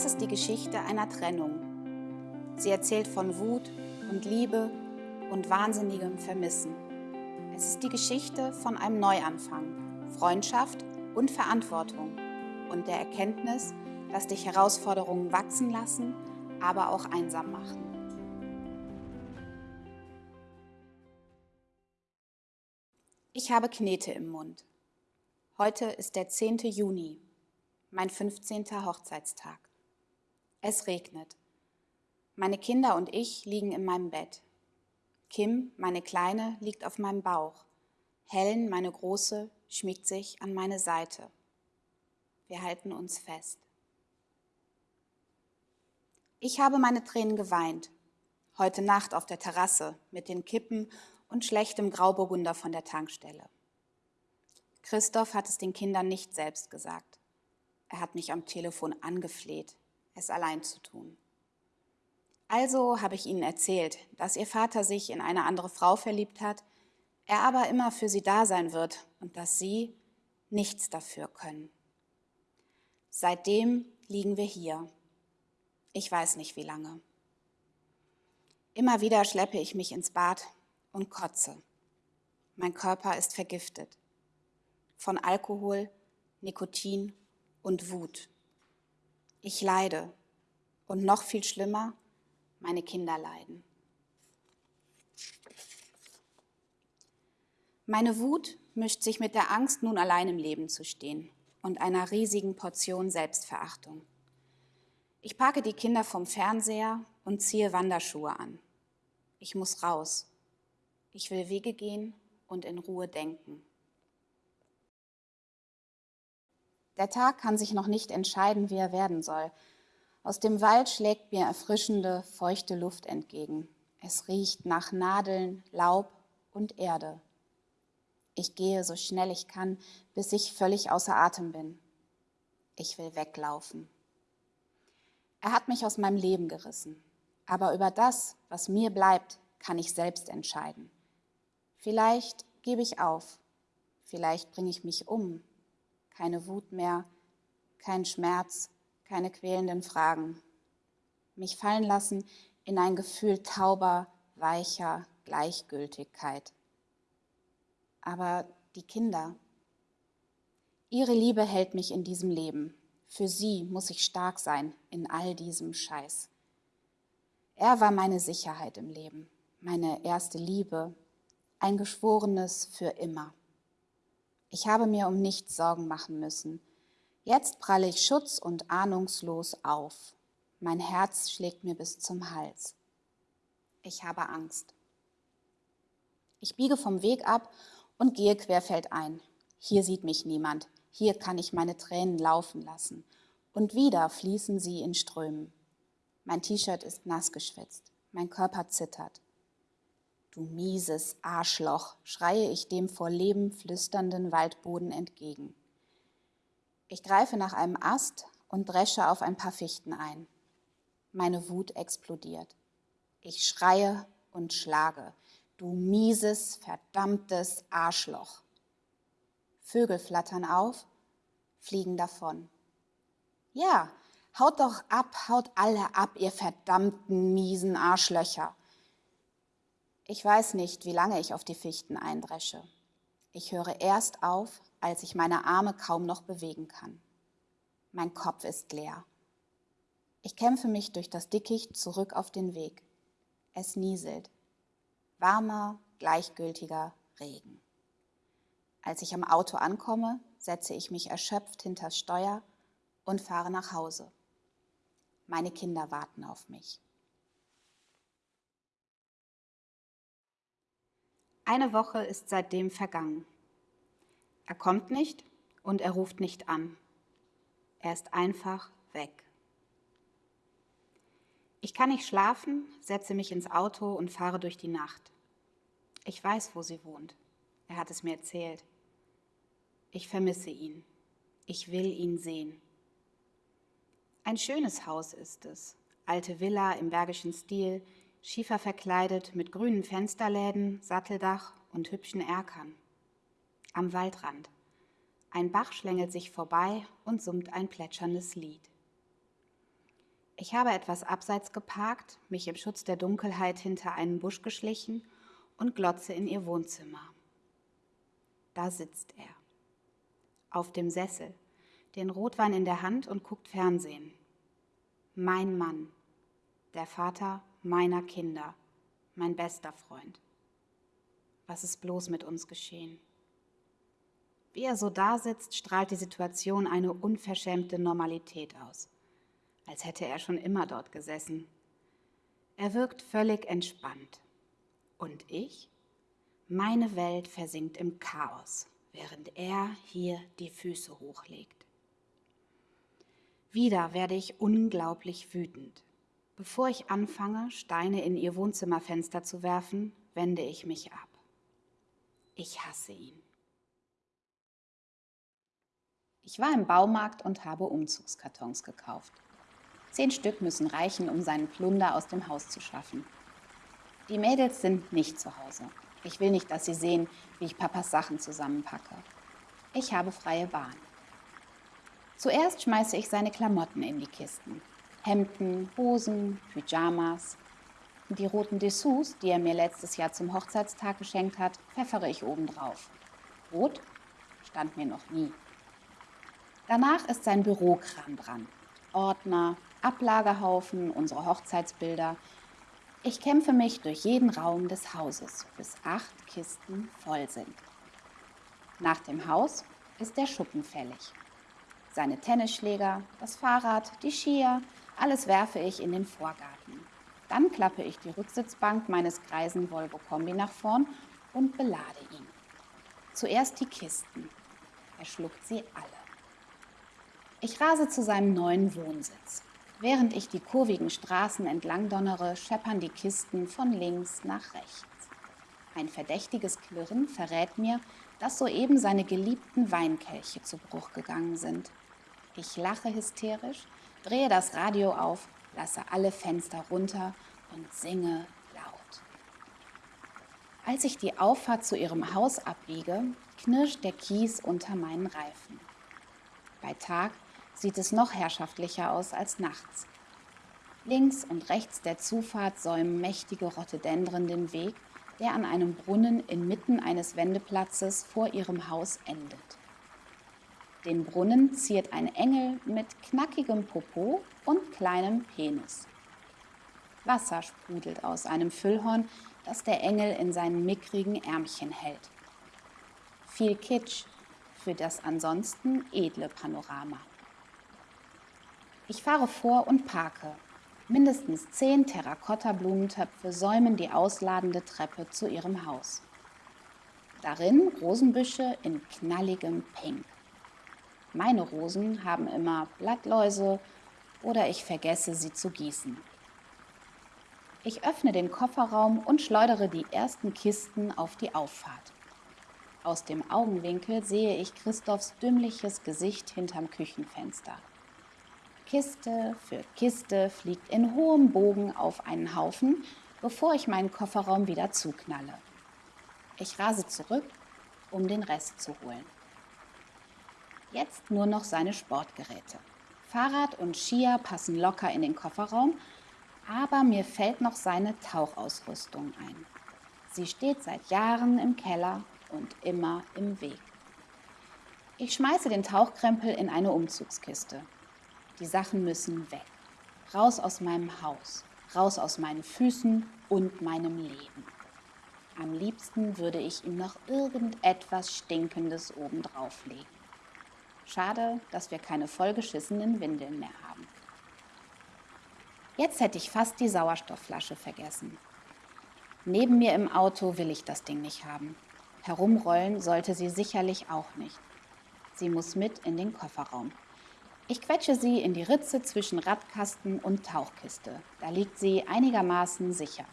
Das ist die Geschichte einer Trennung. Sie erzählt von Wut und Liebe und wahnsinnigem Vermissen. Es ist die Geschichte von einem Neuanfang, Freundschaft und Verantwortung und der Erkenntnis, dass dich Herausforderungen wachsen lassen, aber auch einsam machen. Ich habe Knete im Mund. Heute ist der 10. Juni, mein 15. Hochzeitstag. Es regnet. Meine Kinder und ich liegen in meinem Bett. Kim, meine Kleine, liegt auf meinem Bauch. Helen, meine Große, schmiegt sich an meine Seite. Wir halten uns fest. Ich habe meine Tränen geweint, heute Nacht auf der Terrasse mit den Kippen und schlechtem Grauburgunder von der Tankstelle. Christoph hat es den Kindern nicht selbst gesagt. Er hat mich am Telefon angefleht, es allein zu tun. Also habe ich ihnen erzählt, dass ihr Vater sich in eine andere Frau verliebt hat, er aber immer für sie da sein wird und dass sie nichts dafür können. Seitdem liegen wir hier. Ich weiß nicht wie lange. Immer wieder schleppe ich mich ins Bad und kotze. Mein Körper ist vergiftet. Von Alkohol, Nikotin und Wut. Ich leide und noch viel schlimmer, meine Kinder leiden. Meine Wut mischt sich mit der Angst, nun allein im Leben zu stehen und einer riesigen Portion Selbstverachtung. Ich parke die Kinder vom Fernseher und ziehe Wanderschuhe an. Ich muss raus. Ich will Wege gehen und in Ruhe denken. Der Tag kann sich noch nicht entscheiden, wie er werden soll. Aus dem Wald schlägt mir erfrischende, feuchte Luft entgegen. Es riecht nach Nadeln, Laub und Erde. Ich gehe so schnell ich kann, bis ich völlig außer Atem bin. Ich will weglaufen. Er hat mich aus meinem Leben gerissen. Aber über das, was mir bleibt, kann ich selbst entscheiden. Vielleicht gebe ich auf. Vielleicht bringe ich mich um keine Wut mehr, kein Schmerz, keine quälenden Fragen. Mich fallen lassen in ein Gefühl tauber, weicher Gleichgültigkeit. Aber die Kinder, ihre Liebe hält mich in diesem Leben. Für sie muss ich stark sein in all diesem Scheiß. Er war meine Sicherheit im Leben, meine erste Liebe, ein Geschworenes für immer. Ich habe mir um nichts Sorgen machen müssen. Jetzt pralle ich schutz- und ahnungslos auf. Mein Herz schlägt mir bis zum Hals. Ich habe Angst. Ich biege vom Weg ab und gehe querfeldein. Hier sieht mich niemand. Hier kann ich meine Tränen laufen lassen. Und wieder fließen sie in Strömen. Mein T-Shirt ist nass geschwitzt. Mein Körper zittert. Du mieses Arschloch, schreie ich dem vor Leben flüsternden Waldboden entgegen. Ich greife nach einem Ast und dresche auf ein paar Fichten ein. Meine Wut explodiert. Ich schreie und schlage. Du mieses, verdammtes Arschloch. Vögel flattern auf, fliegen davon. Ja, haut doch ab, haut alle ab, ihr verdammten miesen Arschlöcher. Ich weiß nicht, wie lange ich auf die Fichten eindresche. Ich höre erst auf, als ich meine Arme kaum noch bewegen kann. Mein Kopf ist leer. Ich kämpfe mich durch das Dickicht zurück auf den Weg. Es nieselt. Warmer, gleichgültiger Regen. Als ich am Auto ankomme, setze ich mich erschöpft hinters Steuer und fahre nach Hause. Meine Kinder warten auf mich. Eine Woche ist seitdem vergangen. Er kommt nicht und er ruft nicht an. Er ist einfach weg. Ich kann nicht schlafen, setze mich ins Auto und fahre durch die Nacht. Ich weiß, wo sie wohnt. Er hat es mir erzählt. Ich vermisse ihn. Ich will ihn sehen. Ein schönes Haus ist es. Alte Villa im bergischen Stil, schiefer verkleidet mit grünen Fensterläden, Satteldach und hübschen Erkern. Am Waldrand. Ein Bach schlängelt sich vorbei und summt ein plätscherndes Lied. Ich habe etwas abseits geparkt, mich im Schutz der Dunkelheit hinter einen Busch geschlichen und glotze in ihr Wohnzimmer. Da sitzt er. Auf dem Sessel, den Rotwein in der Hand und guckt Fernsehen. Mein Mann, der Vater meiner Kinder, mein bester Freund. Was ist bloß mit uns geschehen? Wie er so da sitzt, strahlt die Situation eine unverschämte Normalität aus als hätte er schon immer dort gesessen. Er wirkt völlig entspannt. Und ich? Meine Welt versinkt im Chaos, während er hier die Füße hochlegt. Wieder werde ich unglaublich wütend. Bevor ich anfange, Steine in ihr Wohnzimmerfenster zu werfen, wende ich mich ab. Ich hasse ihn. Ich war im Baumarkt und habe Umzugskartons gekauft. Zehn Stück müssen reichen, um seinen Plunder aus dem Haus zu schaffen. Die Mädels sind nicht zu Hause. Ich will nicht, dass sie sehen, wie ich Papas Sachen zusammenpacke. Ich habe freie Bahn. Zuerst schmeiße ich seine Klamotten in die Kisten. Hemden, Hosen, Pyjamas. Die roten Dessous, die er mir letztes Jahr zum Hochzeitstag geschenkt hat, pfeffere ich obendrauf. Rot stand mir noch nie. Danach ist sein Bürokram dran. Ordner, Ablagerhaufen, unsere Hochzeitsbilder. Ich kämpfe mich durch jeden Raum des Hauses, bis acht Kisten voll sind. Nach dem Haus ist der Schuppen fällig. Seine Tennisschläger, das Fahrrad, die Skier, alles werfe ich in den Vorgarten. Dann klappe ich die Rücksitzbank meines greisen Volvo Kombi nach vorn und belade ihn. Zuerst die Kisten. Er schluckt sie alle. Ich rase zu seinem neuen Wohnsitz. Während ich die kurvigen Straßen entlang donnere, scheppern die Kisten von links nach rechts. Ein verdächtiges Klirren verrät mir, dass soeben seine geliebten Weinkelche zu Bruch gegangen sind. Ich lache hysterisch, drehe das Radio auf, lasse alle Fenster runter und singe laut. Als ich die Auffahrt zu ihrem Haus abbiege, knirscht der Kies unter meinen Reifen. Bei Tag sieht es noch herrschaftlicher aus als nachts. Links und rechts der Zufahrt säumen mächtige Rhododendren den Weg, der an einem Brunnen inmitten eines Wendeplatzes vor ihrem Haus endet. Den Brunnen ziert ein Engel mit knackigem Popo und kleinem Penis. Wasser sprudelt aus einem Füllhorn, das der Engel in seinen mickrigen Ärmchen hält. Viel Kitsch für das ansonsten edle Panorama. Ich fahre vor und parke. Mindestens zehn Terrakotta-Blumentöpfe säumen die ausladende Treppe zu ihrem Haus. Darin Rosenbüsche in knalligem Pink. Meine Rosen haben immer Blattläuse oder ich vergesse sie zu gießen. Ich öffne den Kofferraum und schleudere die ersten Kisten auf die Auffahrt. Aus dem Augenwinkel sehe ich Christophs dümmliches Gesicht hinterm Küchenfenster. Kiste für Kiste fliegt in hohem Bogen auf einen Haufen, bevor ich meinen Kofferraum wieder zuknalle. Ich rase zurück, um den Rest zu holen. Jetzt nur noch seine Sportgeräte. Fahrrad und Skier passen locker in den Kofferraum, aber mir fällt noch seine Tauchausrüstung ein. Sie steht seit Jahren im Keller und immer im Weg. Ich schmeiße den Tauchkrempel in eine Umzugskiste. Die Sachen müssen weg. Raus aus meinem Haus, raus aus meinen Füßen und meinem Leben. Am liebsten würde ich ihm noch irgendetwas Stinkendes obendrauf legen. Schade, dass wir keine vollgeschissenen Windeln mehr haben. Jetzt hätte ich fast die Sauerstoffflasche vergessen. Neben mir im Auto will ich das Ding nicht haben. Herumrollen sollte sie sicherlich auch nicht. Sie muss mit in den Kofferraum. Ich quetsche sie in die Ritze zwischen Radkasten und Tauchkiste. Da liegt sie einigermaßen sicher.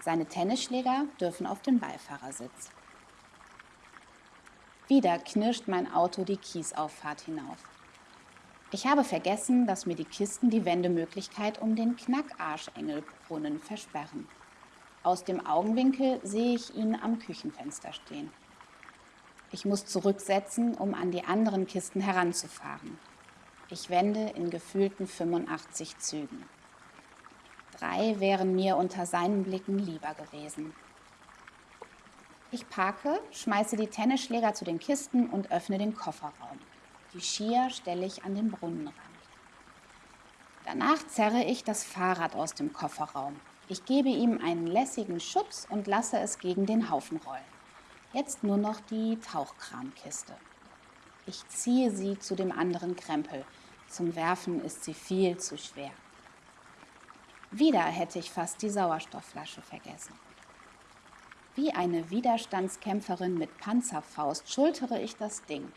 Seine Tennisschläger dürfen auf den Beifahrersitz. Wieder knirscht mein Auto die Kiesauffahrt hinauf. Ich habe vergessen, dass mir die Kisten die Wendemöglichkeit um den Knackarschengelbrunnen versperren. Aus dem Augenwinkel sehe ich ihn am Küchenfenster stehen. Ich muss zurücksetzen, um an die anderen Kisten heranzufahren. Ich wende in gefühlten 85 Zügen. Drei wären mir unter seinen Blicken lieber gewesen. Ich parke, schmeiße die Tennisschläger zu den Kisten und öffne den Kofferraum. Die Skier stelle ich an den Brunnenrand. Danach zerre ich das Fahrrad aus dem Kofferraum. Ich gebe ihm einen lässigen Schubs und lasse es gegen den Haufen rollen. Jetzt nur noch die Tauchkramkiste. Ich ziehe sie zu dem anderen Krempel. Zum Werfen ist sie viel zu schwer. Wieder hätte ich fast die Sauerstoffflasche vergessen. Wie eine Widerstandskämpferin mit Panzerfaust schultere ich das Ding.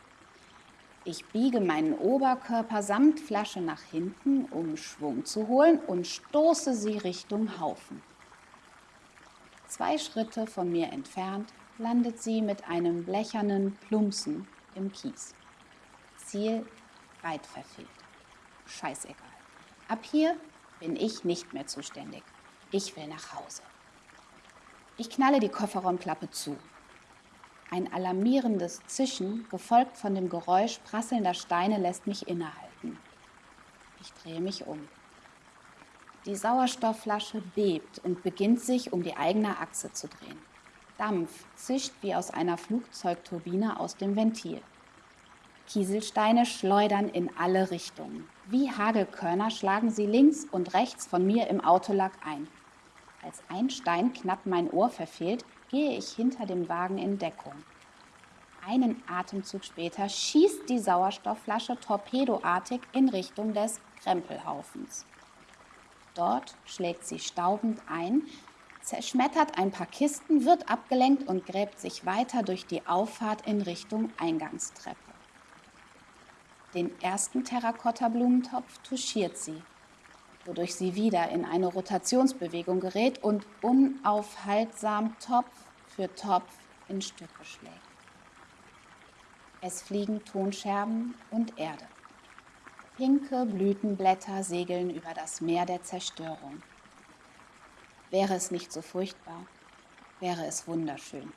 Ich biege meinen Oberkörper samt Flasche nach hinten, um Schwung zu holen und stoße sie Richtung Haufen. Zwei Schritte von mir entfernt landet sie mit einem blechernen Plumpsen im Kies. Ziel weit verfehlt. Scheißegal. Ab hier bin ich nicht mehr zuständig. Ich will nach Hause. Ich knalle die Kofferraumklappe zu. Ein alarmierendes Zischen, gefolgt von dem Geräusch prasselnder Steine, lässt mich innehalten. Ich drehe mich um. Die Sauerstoffflasche bebt und beginnt sich um die eigene Achse zu drehen. Dampf zischt wie aus einer Flugzeugturbine aus dem Ventil. Kieselsteine schleudern in alle Richtungen. Wie Hagelkörner schlagen sie links und rechts von mir im Autolack ein. Als ein Stein knapp mein Ohr verfehlt, gehe ich hinter dem Wagen in Deckung. Einen Atemzug später schießt die Sauerstoffflasche torpedoartig in Richtung des Krempelhaufens. Dort schlägt sie staubend ein, zerschmettert ein paar Kisten, wird abgelenkt und gräbt sich weiter durch die Auffahrt in Richtung Eingangstreppe. Den ersten Terrakotta-Blumentopf touchiert sie, wodurch sie wieder in eine Rotationsbewegung gerät und unaufhaltsam Topf für Topf in Stücke schlägt. Es fliegen Tonscherben und Erde. Pinke Blütenblätter segeln über das Meer der Zerstörung. Wäre es nicht so furchtbar, wäre es wunderschön.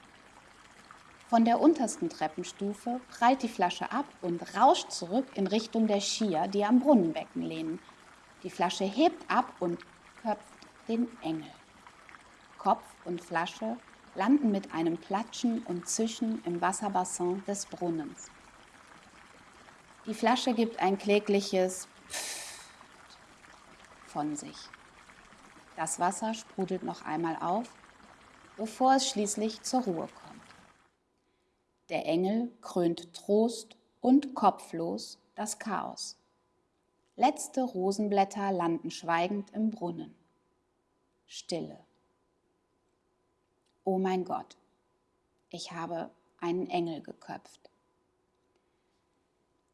Von der untersten Treppenstufe prallt die Flasche ab und rauscht zurück in Richtung der Skier, die am Brunnenbecken lehnen. Die Flasche hebt ab und köpft den Engel. Kopf und Flasche landen mit einem Platschen und Zischen im Wasserbassin des Brunnens. Die Flasche gibt ein klägliches Pfft von sich. Das Wasser sprudelt noch einmal auf, bevor es schließlich zur Ruhe kommt. Der Engel krönt Trost und kopflos das Chaos. Letzte Rosenblätter landen schweigend im Brunnen. Stille. Oh mein Gott, ich habe einen Engel geköpft.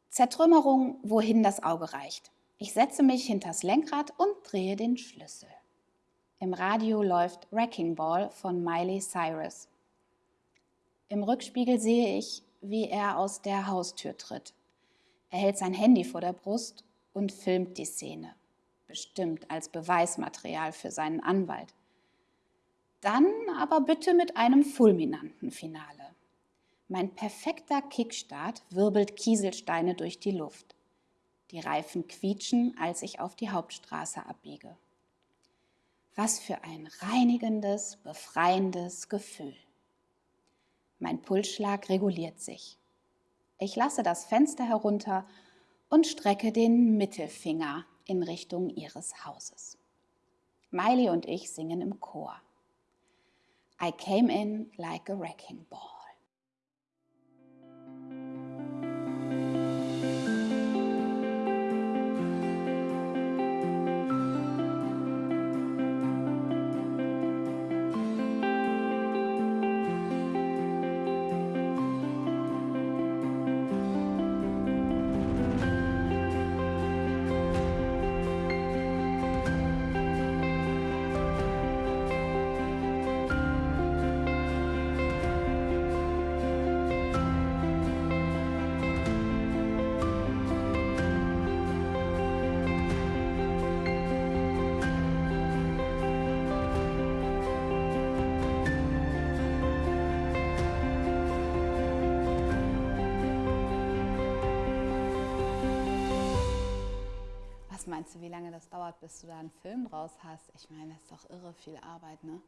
Zertrümmerung, wohin das Auge reicht. Ich setze mich hinters Lenkrad und drehe den Schlüssel. Im Radio läuft Wrecking Ball von Miley Cyrus. Im Rückspiegel sehe ich, wie er aus der Haustür tritt. Er hält sein Handy vor der Brust und filmt die Szene, bestimmt als Beweismaterial für seinen Anwalt. Dann aber bitte mit einem fulminanten Finale. Mein perfekter Kickstart wirbelt Kieselsteine durch die Luft. Die Reifen quietschen, als ich auf die Hauptstraße abbiege. Was für ein reinigendes, befreiendes Gefühl. Mein Pulsschlag reguliert sich. Ich lasse das Fenster herunter und strecke den Mittelfinger in Richtung ihres Hauses. Miley und ich singen im Chor. I came in like a wrecking ball. Meinst du, wie lange das dauert, bis du da einen Film draus hast? Ich meine, das ist doch irre viel Arbeit, ne?